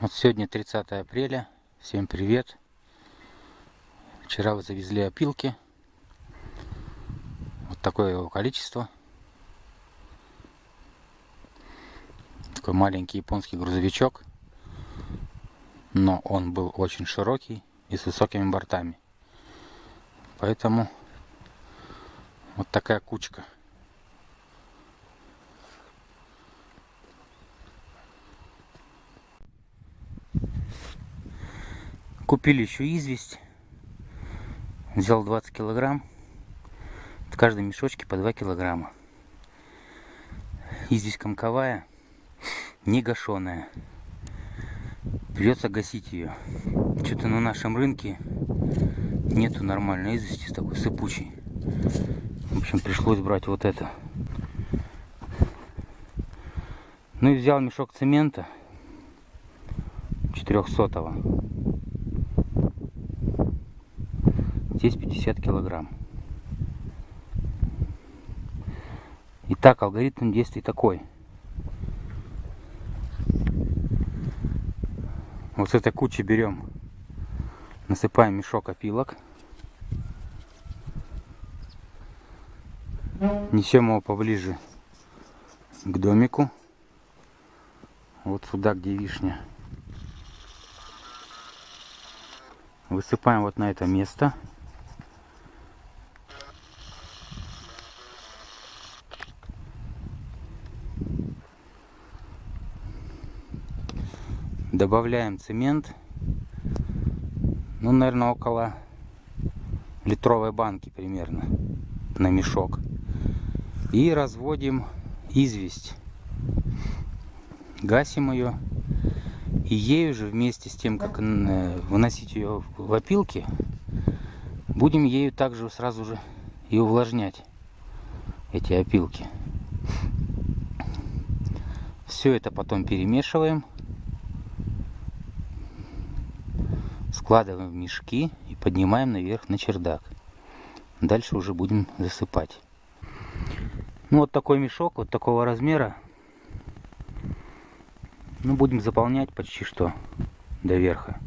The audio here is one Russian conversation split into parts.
Вот сегодня 30 апреля. Всем привет. Вчера вы завезли опилки. Вот такое его количество. Такой маленький японский грузовичок. Но он был очень широкий и с высокими бортами. Поэтому вот такая кучка. Купили еще известь. Взял 20 килограмм. В каждом мешочке по 2 килограмма. Известь комковая, не гашеная. Придется гасить ее. Что-то на нашем рынке нету нормальной извести такой сыпучей. В общем, пришлось брать вот это. Ну и взял мешок цемента 400 -го. Здесь 50 килограмм. Итак, алгоритм действий такой. Вот с этой кучи берем, насыпаем мешок опилок. Несем его поближе к домику. Вот сюда, где вишня. Высыпаем вот на это место. Добавляем цемент. Ну, наверное, около литровой банки примерно на мешок. И разводим известь. Гасим ее. И ею же вместе с тем, как э, выносить ее в опилки, будем ею также сразу же и увлажнять эти опилки. Все это потом перемешиваем. Складываем в мешки и поднимаем наверх на чердак. Дальше уже будем засыпать. Ну вот такой мешок, вот такого размера. Ну будем заполнять почти что до верха.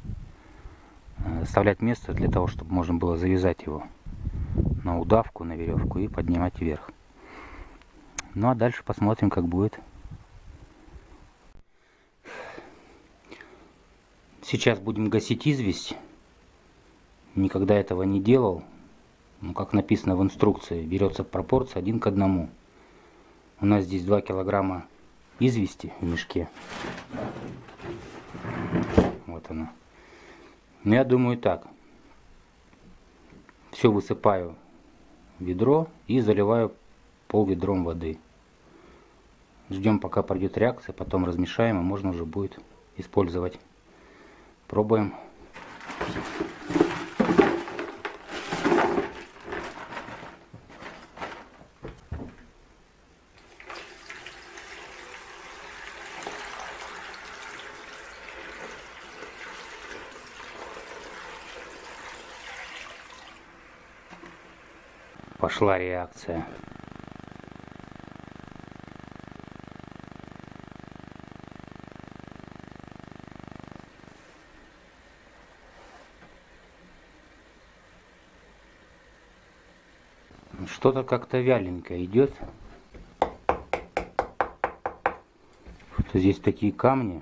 Э, оставлять место для того, чтобы можно было завязать его на удавку, на веревку и поднимать вверх. Ну а дальше посмотрим, как будет. Сейчас будем гасить известь. Никогда этого не делал. Ну, как написано в инструкции, берется пропорция один к одному. У нас здесь 2 килограмма извести в мешке. Вот она. Ну, я думаю так. Все высыпаю в ведро и заливаю пол ведром воды. Ждем пока пройдет реакция, потом размешаем и можно уже будет использовать. Пробуем. Пошла реакция. Что-то как-то вяленько идет. Что здесь такие камни.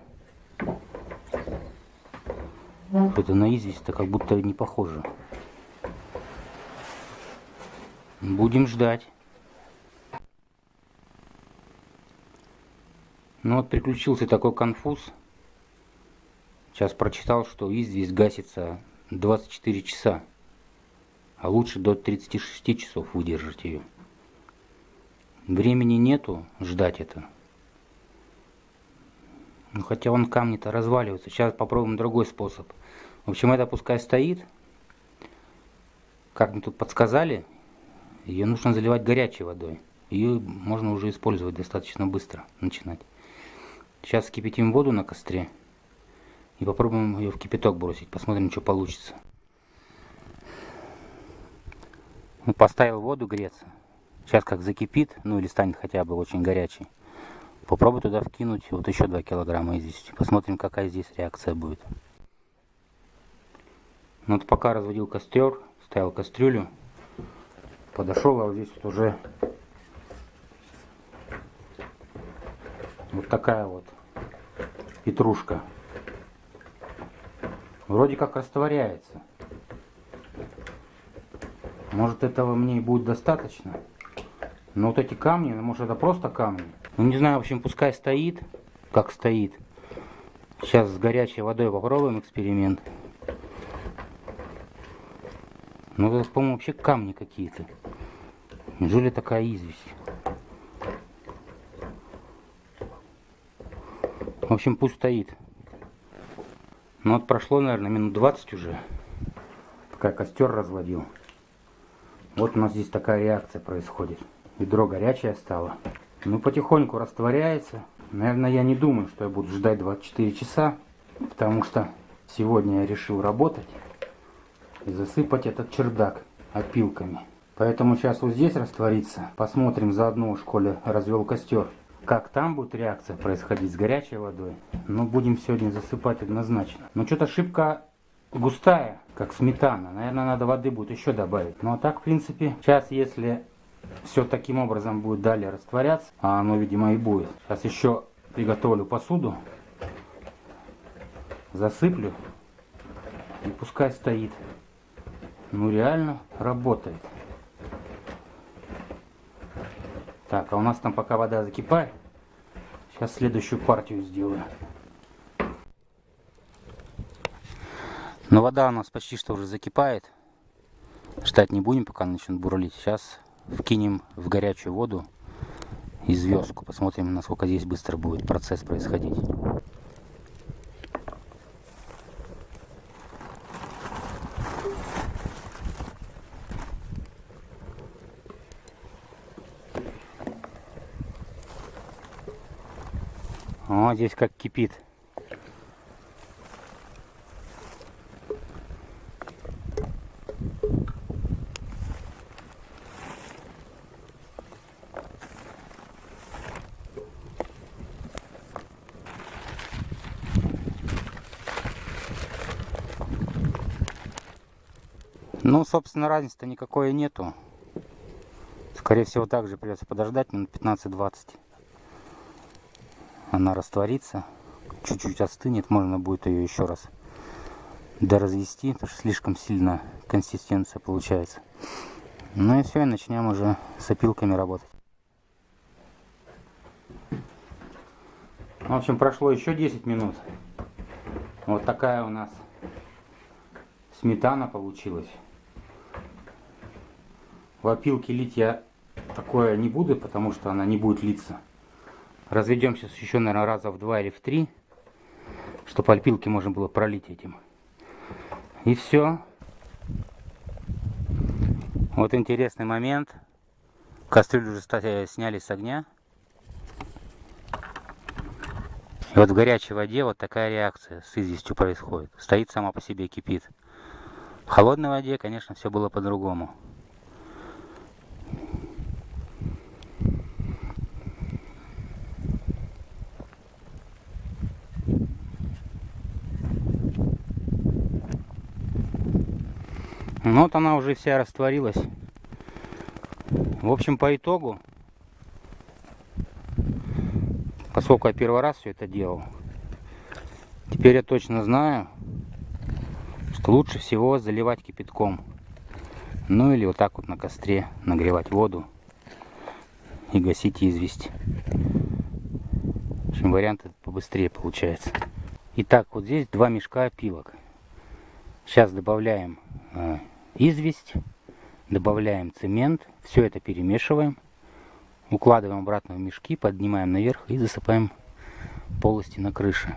Что-то на известь-то как будто не похоже. Будем ждать. Ну вот приключился такой конфуз. Сейчас прочитал, что известь гасится 24 часа а лучше до 36 часов выдержать ее. Времени нету ждать это. Ну, хотя он камни-то разваливаются. Сейчас попробуем другой способ. В общем, это пускай стоит. Как мне тут подсказали, ее нужно заливать горячей водой. Ее можно уже использовать достаточно быстро, начинать. Сейчас кипятим воду на костре и попробуем ее в кипяток бросить. Посмотрим, что получится. Поставил воду греться. Сейчас как закипит, ну или станет хотя бы очень горячий. Попробую туда вкинуть вот еще 2 килограмма извести. Посмотрим, какая здесь реакция будет. Ну вот пока разводил костер, ставил кастрюлю, подошел, а вот здесь вот уже вот такая вот петрушка. Вроде как растворяется. Может этого мне и будет достаточно. Но вот эти камни, ну, может это просто камни. Ну не знаю, в общем, пускай стоит, как стоит. Сейчас с горячей водой попробуем эксперимент. Ну это, по-моему, вообще камни какие-то. Неужели такая известь? В общем, пусть стоит. Ну вот прошло, наверное, минут 20 уже, пока костер разводил. Вот у нас здесь такая реакция происходит. Ведро горячее стало. Ну, потихоньку растворяется. Наверное, я не думаю, что я буду ждать 24 часа, потому что сегодня я решил работать и засыпать этот чердак опилками. Поэтому сейчас вот здесь растворится. Посмотрим заодно в школе развел костер. Как там будет реакция происходить с горячей водой. Но ну, будем сегодня засыпать однозначно. Но что-то шибко густая, как сметана. Наверное, надо воды будет еще добавить. Ну а так, в принципе, сейчас если все таким образом будет далее растворяться, а оно, видимо, и будет. Сейчас еще приготовлю посуду, засыплю и пускай стоит. Ну реально работает. Так, а у нас там пока вода закипает. Сейчас следующую партию сделаю. Но вода у нас почти что уже закипает. Ждать не будем, пока начнет бурлить. Сейчас вкинем в горячую воду и звездку. Посмотрим, насколько здесь быстро будет процесс происходить. О, здесь как кипит. Ну, собственно, разницы-то никакой нету. Скорее всего, также придется подождать минут 15-20. Она растворится, чуть-чуть остынет, можно будет ее еще раз доразвести, потому что слишком сильно консистенция получается. Ну и все, и начнем уже с опилками работать. В общем, прошло еще 10 минут. Вот такая у нас сметана получилась. В опилке лить я такое не буду, потому что она не будет литься. Разведем сейчас еще, наверное, раза в два или в три, чтобы опилки можно было пролить этим. И все. Вот интересный момент. Кастрюлю уже, кстати, сняли с огня. И вот в горячей воде вот такая реакция с известью происходит. Стоит сама по себе, кипит. В холодной воде, конечно, все было по-другому. Ну вот она уже вся растворилась. В общем, по итогу, поскольку я первый раз все это делал, теперь я точно знаю, что лучше всего заливать кипятком. Ну или вот так вот на костре нагревать воду и гасить известь. В общем, вариант побыстрее получается. Итак, вот здесь два мешка опилок. Сейчас добавляем э, известь, добавляем цемент, все это перемешиваем, укладываем обратно в мешки, поднимаем наверх и засыпаем полости на крыше.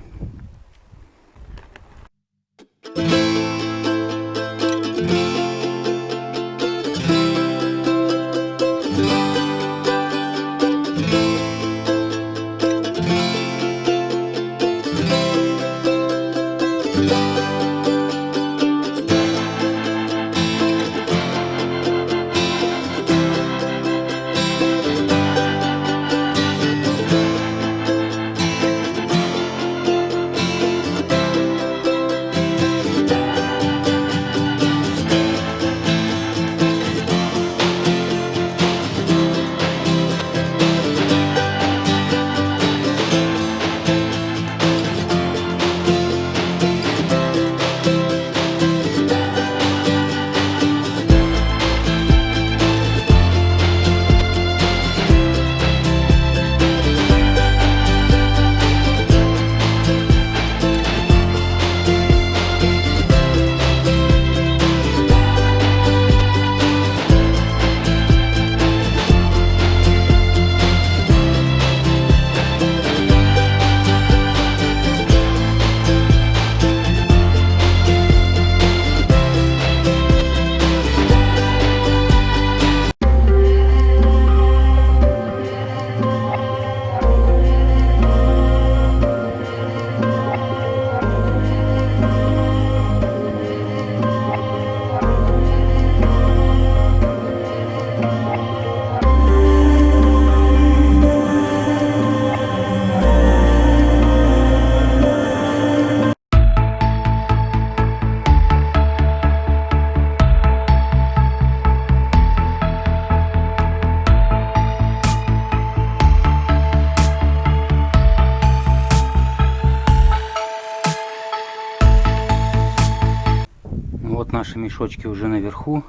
Мешочки уже наверху.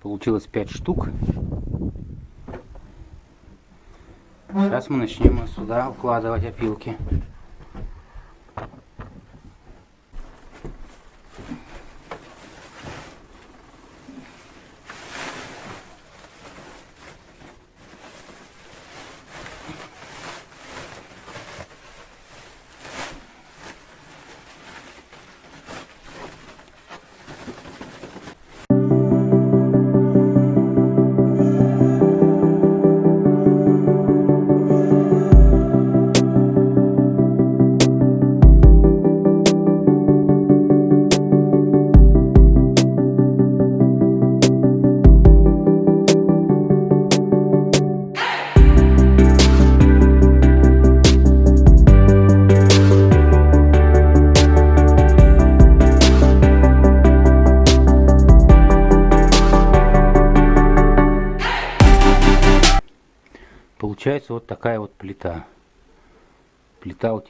Получилось 5 штук. Сейчас мы начнем сюда укладывать опилки.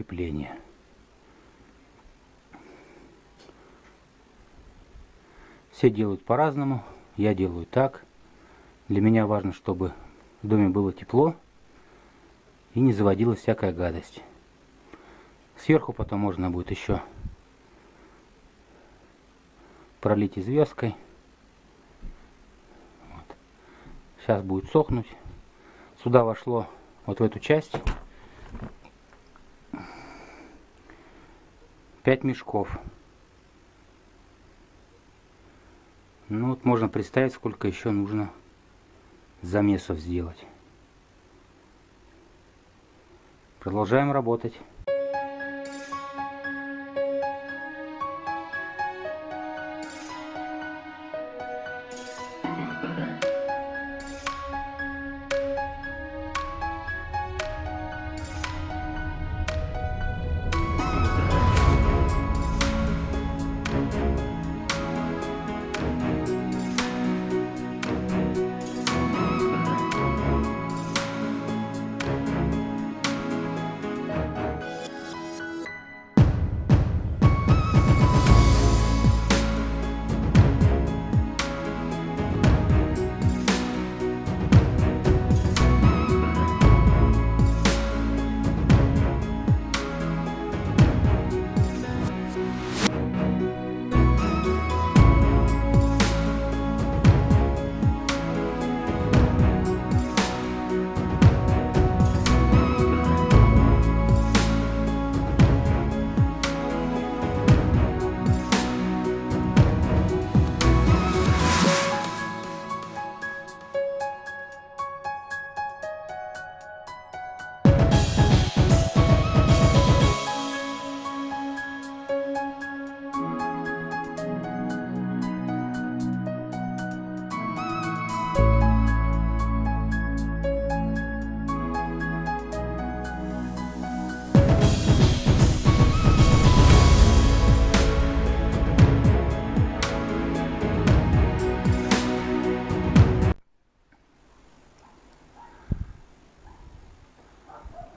Утепления. Все делают по-разному. Я делаю так. Для меня важно, чтобы в доме было тепло и не заводилась всякая гадость. Сверху потом можно будет еще пролить известкой. Вот. Сейчас будет сохнуть сюда вошло вот в эту часть 5 мешков. Ну вот можно представить, сколько еще нужно замесов сделать. Продолжаем работать.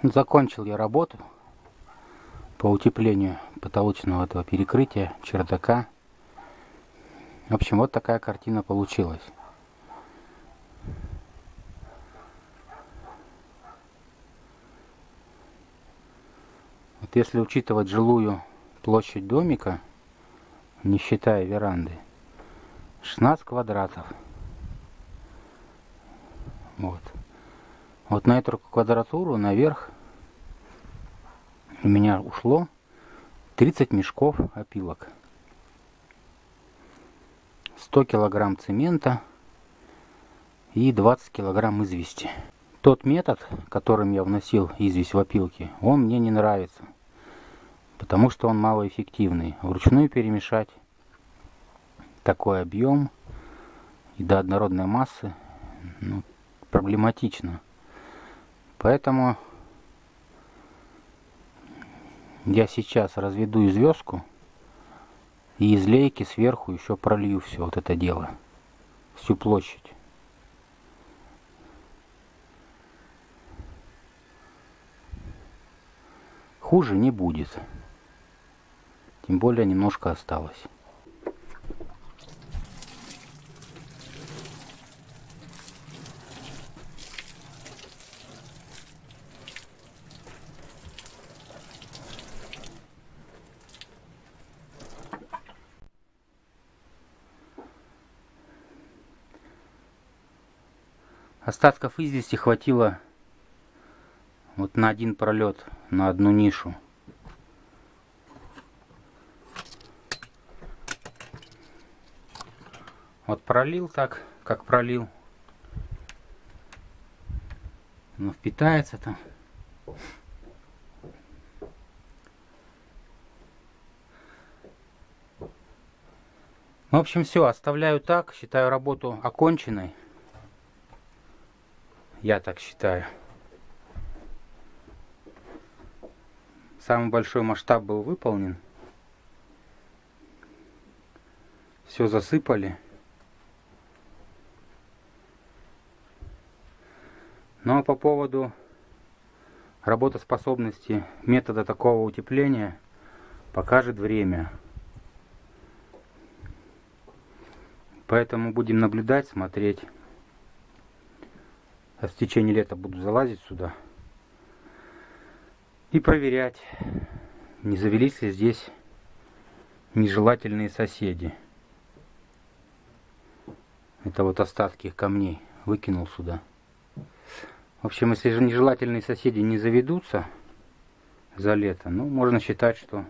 Закончил я работу по утеплению потолочного этого перекрытия, чердака. В общем, вот такая картина получилась. Вот если учитывать жилую площадь домика, не считая веранды, 16 квадратов. Вот. Вот на эту квадратуру наверх у меня ушло 30 мешков опилок. 100 килограмм цемента и 20 килограмм извести. Тот метод, которым я вносил известь в опилки, он мне не нравится. Потому что он малоэффективный. Вручную перемешать такой объем и до однородной массы ну, проблематично. Поэтому я сейчас разведу звездку и из лейки сверху еще пролью все вот это дело. Всю площадь. Хуже не будет. Тем более немножко осталось. Остатков извести хватило вот на один пролет, на одну нишу. Вот пролил так, как пролил. Но впитается там. В общем, все, оставляю так, считаю работу оконченной. Я так считаю. Самый большой масштаб был выполнен. Все засыпали. Ну а по поводу работоспособности метода такого утепления покажет время. Поэтому будем наблюдать, смотреть. А в течение лета буду залазить сюда и проверять, не завелись ли здесь нежелательные соседи. Это вот остатки камней выкинул сюда. В общем, если же нежелательные соседи не заведутся за лето, ну, можно считать, что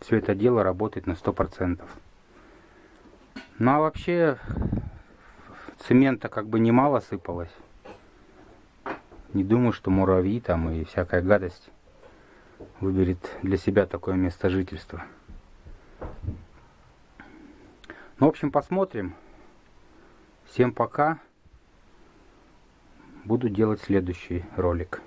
все это дело работает на 100%. Ну, а вообще, цемента как бы немало сыпалось. Не думаю, что муравьи там и всякая гадость выберет для себя такое место жительства. Ну, в общем, посмотрим. Всем пока. Буду делать следующий ролик.